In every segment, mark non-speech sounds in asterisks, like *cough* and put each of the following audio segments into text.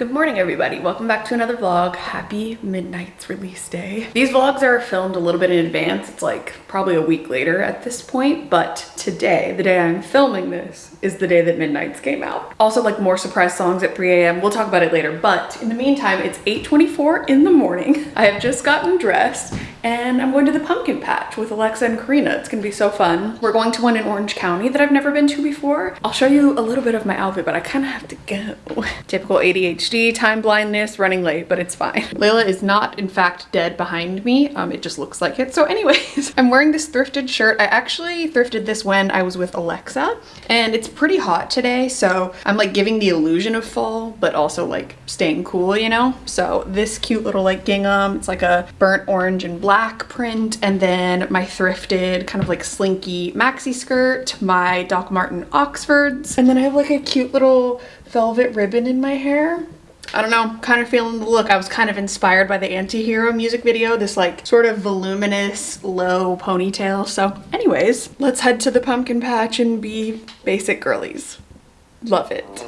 Good morning everybody, welcome back to another vlog. Happy Midnights release day. These vlogs are filmed a little bit in advance. It's like probably a week later at this point, but today, the day I'm filming this, is the day that Midnights came out. Also like more surprise songs at 3 a.m. We'll talk about it later, but in the meantime, it's 8.24 in the morning. I have just gotten dressed and I'm going to the pumpkin patch with Alexa and Karina. It's gonna be so fun. We're going to one in Orange County that I've never been to before. I'll show you a little bit of my outfit, but I kind of have to go. *laughs* Typical ADHD, time blindness, running late, but it's fine. Layla is not in fact dead behind me. Um, it just looks like it. So anyways, *laughs* I'm wearing this thrifted shirt. I actually thrifted this when I was with Alexa and it's pretty hot today. So I'm like giving the illusion of fall, but also like staying cool, you know? So this cute little like gingham, it's like a burnt orange and black black print and then my thrifted kind of like slinky maxi skirt, my Doc Marten Oxfords, and then I have like a cute little velvet ribbon in my hair. I don't know, kind of feeling the look. I was kind of inspired by the Antihero music video, this like sort of voluminous low ponytail. So anyways, let's head to the pumpkin patch and be basic girlies. Love it.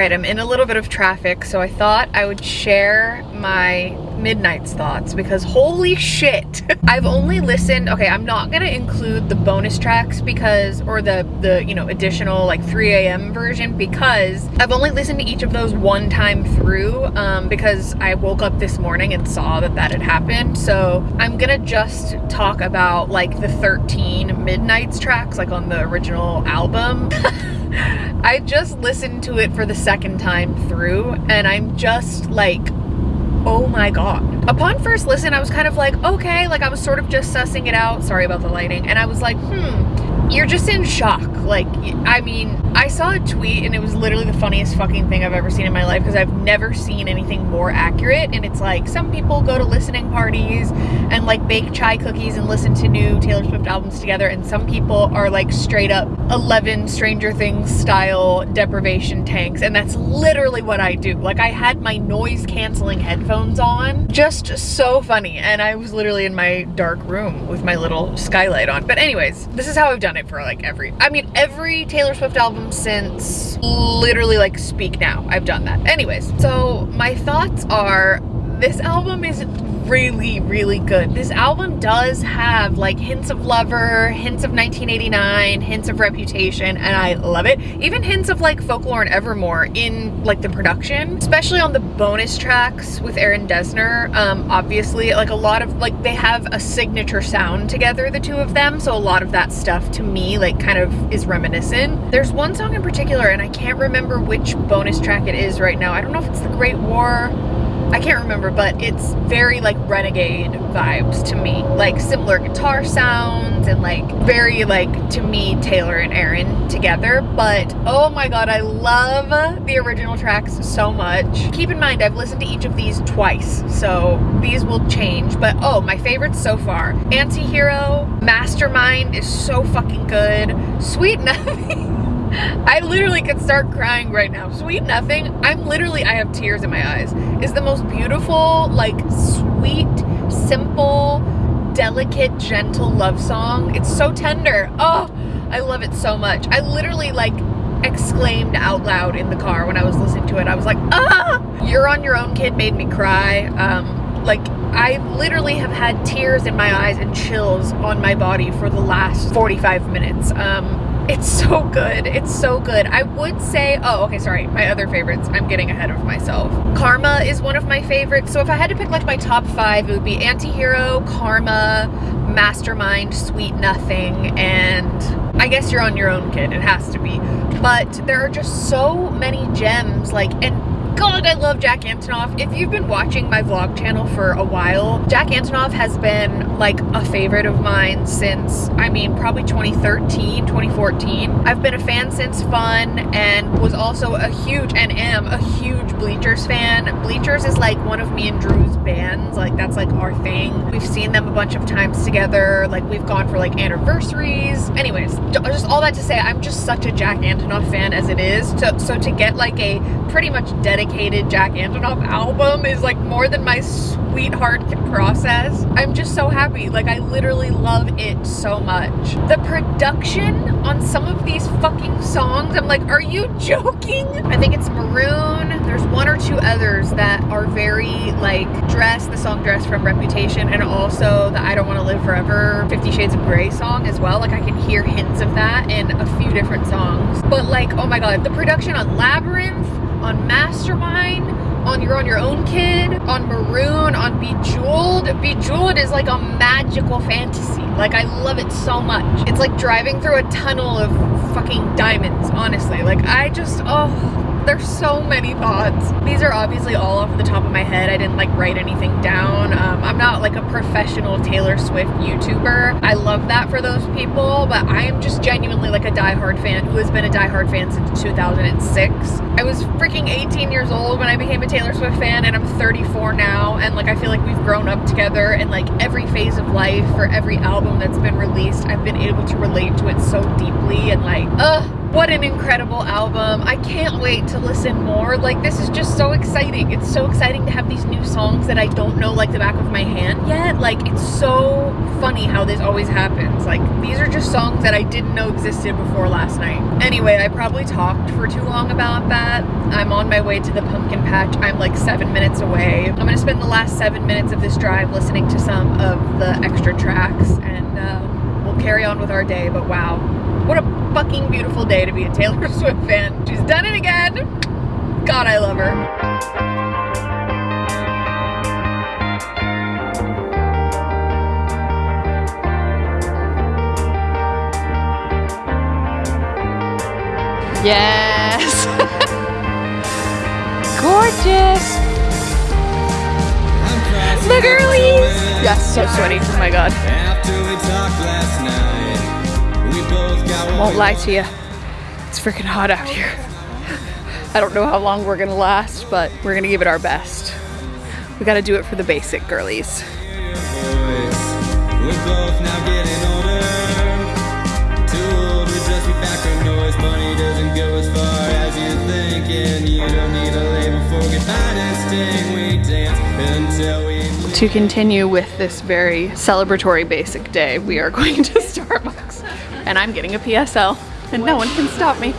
Right, I'm in a little bit of traffic, so I thought I would share my Midnights thoughts because holy shit. *laughs* I've only listened, okay, I'm not gonna include the bonus tracks because, or the, the you know, additional like 3 a.m. version because I've only listened to each of those one time through um, because I woke up this morning and saw that that had happened. So I'm gonna just talk about like the 13 Midnights tracks like on the original album. *laughs* I just listened to it for the second time through and I'm just like, oh my god. Upon first listen, I was kind of like, okay, like I was sort of just sussing it out. Sorry about the lighting. And I was like, hmm, you're just in shock. Like, I mean, I saw a tweet and it was literally the funniest fucking thing I've ever seen in my life because I've never seen anything more accurate. And it's like, some people go to listening parties and like bake chai cookies and listen to new Taylor Swift albums together. And some people are like straight up 11 Stranger Things style deprivation tanks. And that's literally what I do. Like, I had my noise canceling headphones on. Just so funny. And I was literally in my dark room with my little skylight on. But anyways, this is how I've done it it for like every, I mean, every Taylor Swift album since literally like Speak Now, I've done that. Anyways, so my thoughts are this album is really, really good. This album does have like hints of Lover, hints of 1989, hints of Reputation, and I love it. Even hints of like Folklore and Evermore in like the production, especially on the bonus tracks with Aaron Dessner. Um, obviously, like a lot of like they have a signature sound together, the two of them. So a lot of that stuff to me like kind of is reminiscent. There's one song in particular, and I can't remember which bonus track it is right now. I don't know if it's the Great War I can't remember, but it's very like renegade vibes to me. Like similar guitar sounds and like very like to me Taylor and Aaron together. But oh my god, I love the original tracks so much. Keep in mind, I've listened to each of these twice, so these will change. But oh, my favorites so far. Antihero, Mastermind is so fucking good. Sweet Nothing. *laughs* I literally could start crying right now. Sweet Nothing, I'm literally, I have tears in my eyes, is the most beautiful, like sweet, simple, delicate, gentle love song. It's so tender. Oh, I love it so much. I literally like exclaimed out loud in the car when I was listening to it. I was like, ah! You're on Your Own Kid made me cry. Um, like, I literally have had tears in my eyes and chills on my body for the last 45 minutes. Um, it's so good. It's so good. I would say, oh, okay, sorry. My other favorites. I'm getting ahead of myself. Karma is one of my favorites. So if I had to pick like my top five, it would be Antihero, Karma, Mastermind, Sweet Nothing, and I guess you're on your own kid. It has to be. But there are just so many gems like, and god, I love Jack Antonoff. If you've been watching my vlog channel for a while, Jack Antonoff has been like a favorite of mine since, I mean, probably 2013, 2014. I've been a fan since Fun and was also a huge, and am a huge Bleachers fan. Bleachers is like one of me and Drew's bands. Like that's like our thing. We've seen them a bunch of times together. Like we've gone for like anniversaries. Anyways, just all that to say, I'm just such a Jack Antonoff fan as it is. So, so to get like a pretty much dedicated Jack Antonoff album is like more than my sweetheart can process. I'm just so happy. Like I literally love it so much. The production on some of these fucking songs, I'm like, are you *laughs* joking? I think it's Maroon. There's one or two others that are very like Dress, the song Dress from Reputation, and also the I Don't Want to Live Forever Fifty Shades of Grey song as well. Like I can hear hints of that in a few different songs. But like, oh my god, the production on Labyrinth, on Mastermind, on You're on Your Own Kid, on Maroon, on Bejeweled. Bejeweled is like a magical fantasy. Like I love it so much. It's like driving through a tunnel of fucking diamonds, honestly. Like I just, oh, there's so many thoughts. These are obviously all off the top of my head. I didn't like write anything down. Um, I'm not like a professional Taylor Swift YouTuber. I love that for those people, but I am just genuinely like a diehard fan who has been a diehard fan since 2006. I was freaking 18 years old when I became a Taylor Swift fan and I'm 34 now and like I feel like we've grown up together and like every phase of life for every album that's been released I've been able to relate to it so deeply and like ugh what an incredible album. I can't wait to listen more. Like this is just so exciting. It's so exciting to have these new songs that I don't know like the back of my hand yet. Like it's so funny how this always happens. Like these are just songs that I didn't know existed before last night. Anyway, I probably talked for too long about that. I'm on my way to the pumpkin patch. I'm like seven minutes away. I'm gonna spend the last seven minutes of this drive listening to some of the extra tracks and uh, we'll carry on with our day. But wow, what a fucking beautiful day to be a Taylor *laughs* Swift fan. She's done it again. God, I love her. Yes. *laughs* Gorgeous. The girlies. Yes, so sweaty. Oh my god. Won't lie to you, it's freaking hot out here. I don't know how long we're gonna last, but we're gonna give it our best. We gotta do it for the basic girlies. To continue with this very celebratory basic day, we are *laughs* going to Starbucks and I'm getting a PSL and no one can stop me.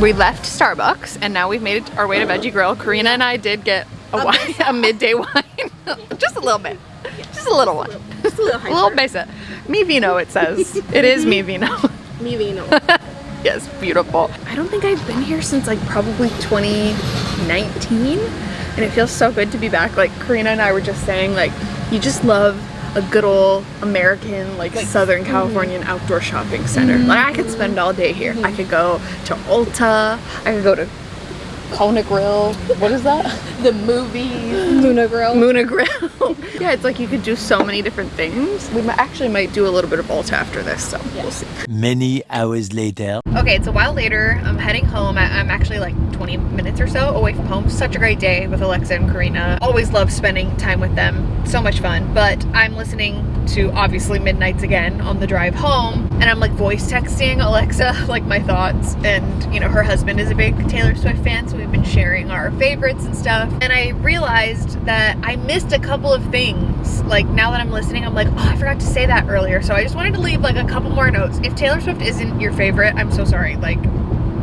We left Starbucks and now we've made our way to Veggie Grill. Karina and I did get a, wine, a midday wine. *laughs* Just a little bit. Just a little one. Just a little, *laughs* a little basic. Mi vino it says. *laughs* it is mi vino. Mi vino. yes, beautiful. I don't think I've been here since like probably 2019 and it feels so good to be back. Like Karina and I were just saying like you just love a good old American, like, like Southern mm-hmm. Californian mm -hmm. outdoor shopping center. Mm -hmm. Like I could spend all day here. Mm -hmm. I could go to Ulta. I could go to Kona Grill. What is that? the movie. Muna Grill. Muna Grill. *laughs* yeah, it's like you could do so many different things. We actually might do a little bit of Ulta after this, so yeah. we'll see. Many hours later. Okay, it's a while later. I'm heading home. I'm actually like 20 minutes or so away from home. Such a great day with Alexa and Karina. Always love spending time with them. So much fun. But I'm listening to obviously Midnights again on the drive home and I'm like voice texting Alexa *laughs* like my thoughts. And you know her husband is a big Taylor Swift fan so we've been sharing our favorites and stuff. And I realized that I missed a couple of things. Like now that I'm listening I'm like oh I forgot to say that earlier. So I just wanted to leave like a couple more notes. If Taylor Swift isn't your favorite I'm so sorry. Like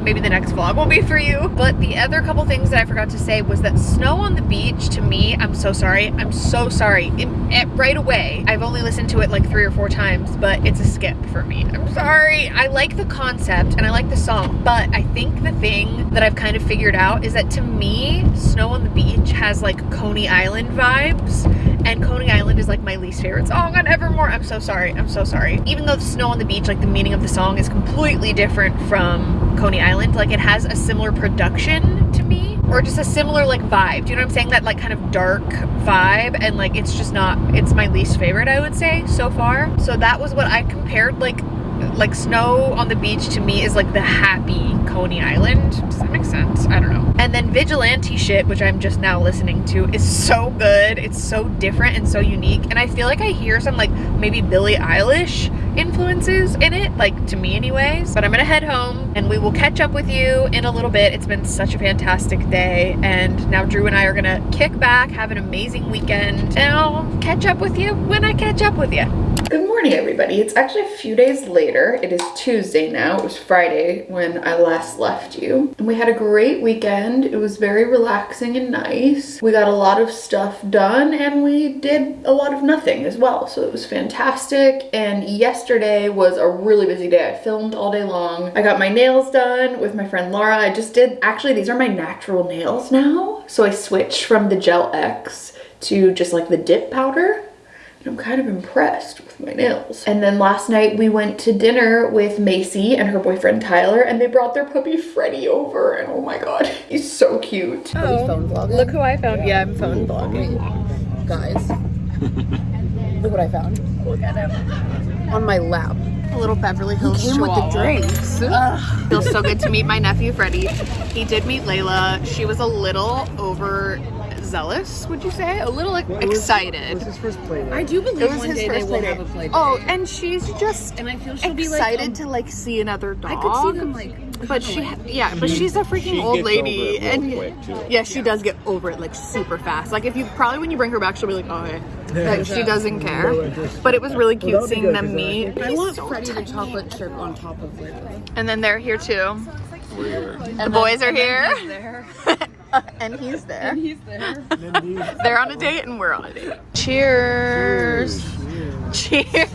maybe the next vlog will be for you. But the other couple things that I forgot to say was that snow on the beach to me, I'm so sorry. I'm so sorry. It, it, eh, right away, I've only listened to it like three or four times, but it's a skip for me. I'm sorry. I like the concept and I like the song, but I think the thing that I've kind of figured out is that to me, snow on the beach has like Coney Island vibes And Coney Island is like my least favorite song on Evermore. I'm so sorry. I'm so sorry. Even though the snow on the beach, like the meaning of the song is completely different from Coney Island. Like it has a similar production to me or just a similar like vibe. Do you know what I'm saying? That like kind of dark vibe and like it's just not, it's my least favorite I would say so far. So that was what I compared like like snow on the beach to me is like the happy Coney Island. Does that make sense? I don't know. And then Vigilante shit, which I'm just now listening to, is so good. It's so different and so unique. And I feel like I hear some like maybe Billie Eilish influences in it, like to me anyways. But I'm gonna head home and we will catch up with you in a little bit. It's been such a fantastic day. And now Drew and I are gonna kick back, have an amazing weekend, and I'll catch up with you when I catch up with you. Good morning, everybody. It's actually a few days later. It is Tuesday now. It was Friday when I last left you. And we had a great weekend. It was very relaxing and nice. We got a lot of stuff done and we did a lot of nothing as well. So it was fantastic. And yesterday was a really busy day. I filmed all day long. I got my nails done with my friend Laura. I just did, actually, these are my natural nails now. So I switched from the Gel X to just like the dip powder. I'm kind of impressed with my nails. And then last night we went to dinner with Macy and her boyfriend Tyler and they brought their puppy Freddie over and oh my god, *laughs* he's so cute. Oh. Look who I found. Yeah, I'm phone vlogging. Guys, *laughs* look what I found. Look at him. On my lap. A little Beverly Hills Came with the drinks. Ugh, *laughs* feels so good to meet my nephew Freddie. He did meet Layla. She was a little over zealous, would you say? A little like, excited. his first play I do believe It was one his day they first will have a play date. Oh, and she's just and I feel she'll be like excited um, to like see another dog. I could see them like But she, yeah, but she's a freaking She old lady, over it real and quick, too. yeah, she does get over it like super fast. Like if you probably when you bring her back, she'll be like, oh, hey. Like, she doesn't care. But it was really cute Well, seeing good, them 'cause, uh, meet. I want so Freddie the chocolate chip on top of Layla. And then they're here too. The boys are here. *laughs* *laughs* and he's there. And he's there. *laughs* They're on a date and we're on a date. Cheers. Cheers.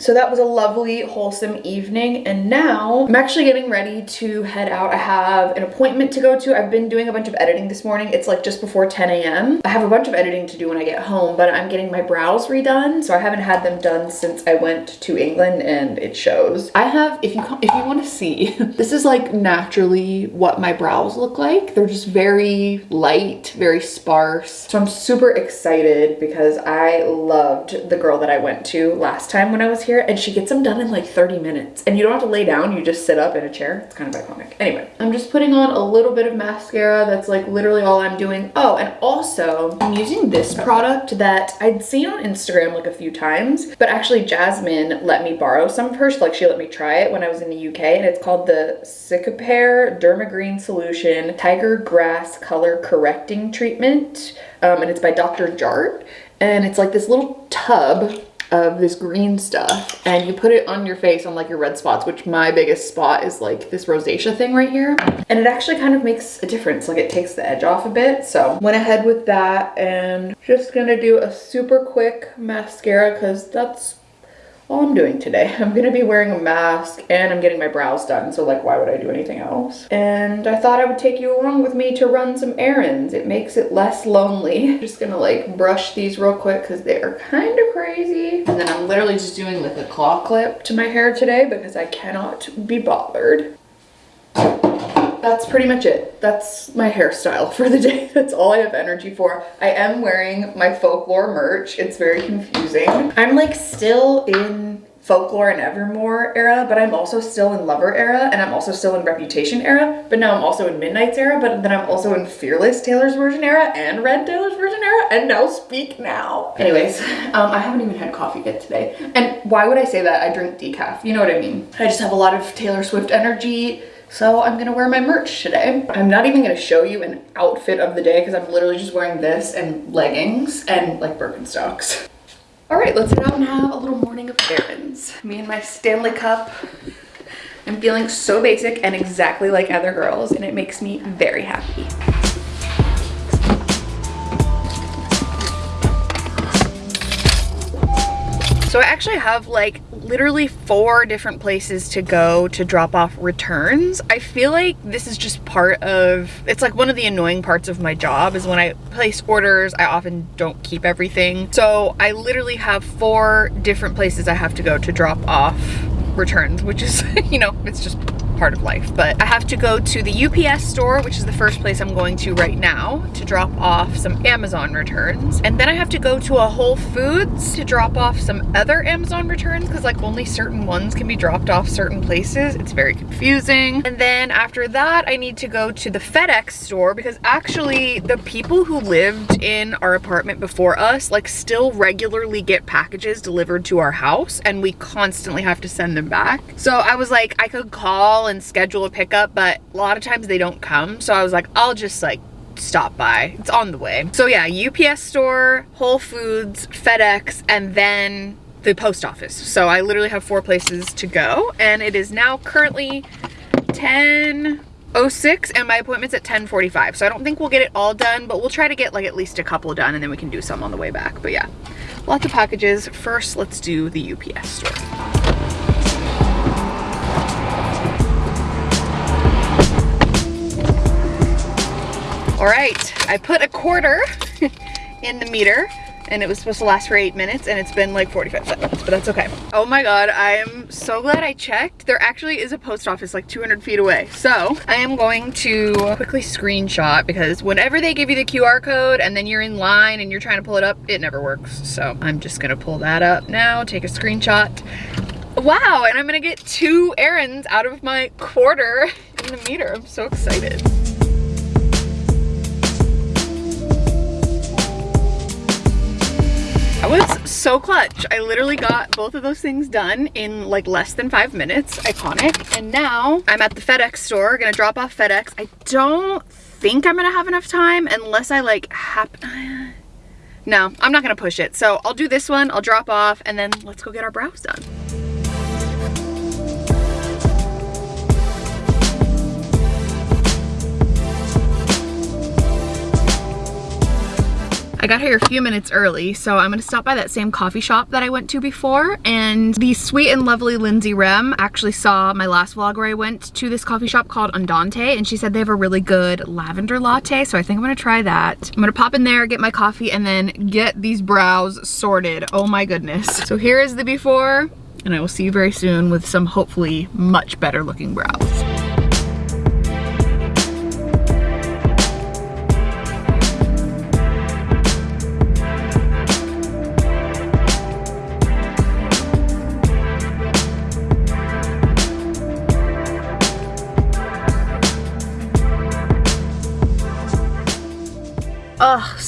So that was a lovely, wholesome evening. And now I'm actually getting ready to head out. I have an appointment to go to. I've been doing a bunch of editing this morning. It's like just before 10 a.m. I have a bunch of editing to do when I get home, but I'm getting my brows redone. So I haven't had them done since I went to England and it shows. I have, if you, if you want to see, *laughs* this is like naturally what my brows look like. They're just very light, very sparse. So I'm super excited because I loved the girl that I went to last time when I was here and she gets them done in like 30 minutes and you don't have to lay down, you just sit up in a chair. It's kind of iconic. Anyway, I'm just putting on a little bit of mascara. That's like literally all I'm doing. Oh, and also I'm using this product that I'd seen on Instagram like a few times, but actually Jasmine let me borrow some of hers. Like she let me try it when I was in the UK and it's called the Cicapair Dermagreen Solution Tiger Grass Color Correcting Treatment. Um, and it's by Dr. Jart. And it's like this little tub of this green stuff and you put it on your face on like your red spots which my biggest spot is like this rosacea thing right here. And it actually kind of makes a difference like it takes the edge off a bit. So went ahead with that and just gonna do a super quick mascara because that's all I'm doing today. *laughs* I'm gonna be wearing a mask and I'm getting my brows done, so like why would I do anything else? And I thought I would take you along with me to run some errands. It makes it less lonely. *laughs* just gonna like brush these real quick because they are kind of crazy. And then I'm literally just doing like a claw clip to my hair today because I cannot be bothered. That's pretty much it. That's my hairstyle for the day. *laughs* That's all I have energy for. I am wearing my folklore merch. It's very confusing. I'm like still in folklore and evermore era but i'm also still in lover era and i'm also still in reputation era but now i'm also in midnights era but then i'm also in fearless taylor's version era and red taylor's version era and now speak now anyways um i haven't even had coffee yet today and why would i say that i drink decaf you know what i mean i just have a lot of taylor swift energy so I'm gonna wear my merch today. I'm not even gonna show you an outfit of the day because I'm literally just wearing this and leggings and like Birkenstocks. All right, let's head out and have a little morning of errands. Me and my Stanley Cup. I'm feeling so basic and exactly like other girls and it makes me very happy. So I actually have like literally four different places to go to drop off returns. I feel like this is just part of, it's like one of the annoying parts of my job is when I place orders, I often don't keep everything. So I literally have four different places I have to go to drop off returns, which is, *laughs* you know, it's just part of life. But I have to go to the UPS store, which is the first place I'm going to right now to drop off some Amazon returns. And then I have to go to a Whole Foods to drop off some other Amazon returns because like only certain ones can be dropped off certain places. It's very confusing. And then after that, I need to go to the FedEx store because actually the people who lived in our apartment before us like still regularly get packages delivered to our house and we constantly have to send them back. So I was like, I could call and schedule a pickup, but a lot of times they don't come. So I was like, I'll just like stop by. It's on the way. So yeah, UPS store, Whole Foods, FedEx, and then the post office. So I literally have four places to go and it is now currently 10.06 and my appointment's at 10.45. So I don't think we'll get it all done, but we'll try to get like at least a couple done and then we can do some on the way back. But yeah, lots of packages. First, let's do the UPS store. All right, I put a quarter *laughs* in the meter and it was supposed to last for eight minutes and it's been like 45 seconds, but that's okay. Oh my God, I am so glad I checked. There actually is a post office like 200 feet away. So I am going to quickly screenshot because whenever they give you the QR code and then you're in line and you're trying to pull it up, it never works. So I'm just gonna pull that up now, take a screenshot. Wow, and I'm gonna get two errands out of my quarter *laughs* in the meter. I'm so excited. That was so clutch. I literally got both of those things done in like less than five minutes. Iconic. And now I'm at the FedEx store, gonna drop off FedEx. I don't think I'm gonna have enough time unless I like happen. *sighs* No, I'm not gonna push it. So I'll do this one, I'll drop off, and then let's go get our brows done. I got here a few minutes early, so I'm gonna stop by that same coffee shop that I went to before. And the sweet and lovely Lindsay Rem actually saw my last vlog where I went to this coffee shop called Andante, and she said they have a really good lavender latte, so I think I'm gonna try that. I'm gonna pop in there, get my coffee, and then get these brows sorted. Oh my goodness. So here is the before, and I will see you very soon with some hopefully much better looking brows.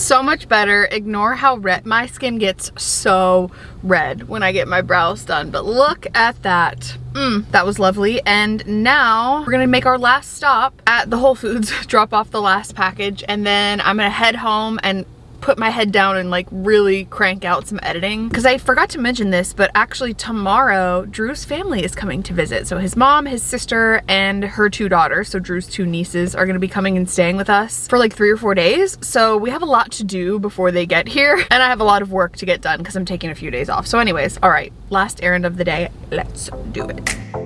So much better. Ignore how red my skin gets so red when I get my brows done. But look at that. Mm, that was lovely. And now we're gonna make our last stop at the Whole Foods, *laughs* drop off the last package, and then I'm gonna head home and put my head down and like really crank out some editing. Because I forgot to mention this but actually tomorrow Drew's family is coming to visit. So his mom his sister and her two daughters so Drew's two nieces are gonna be coming and staying with us for like three or four days. So we have a lot to do before they get here *laughs* and I have a lot of work to get done because I'm taking a few days off. So anyways all right last errand of the day. Let's do it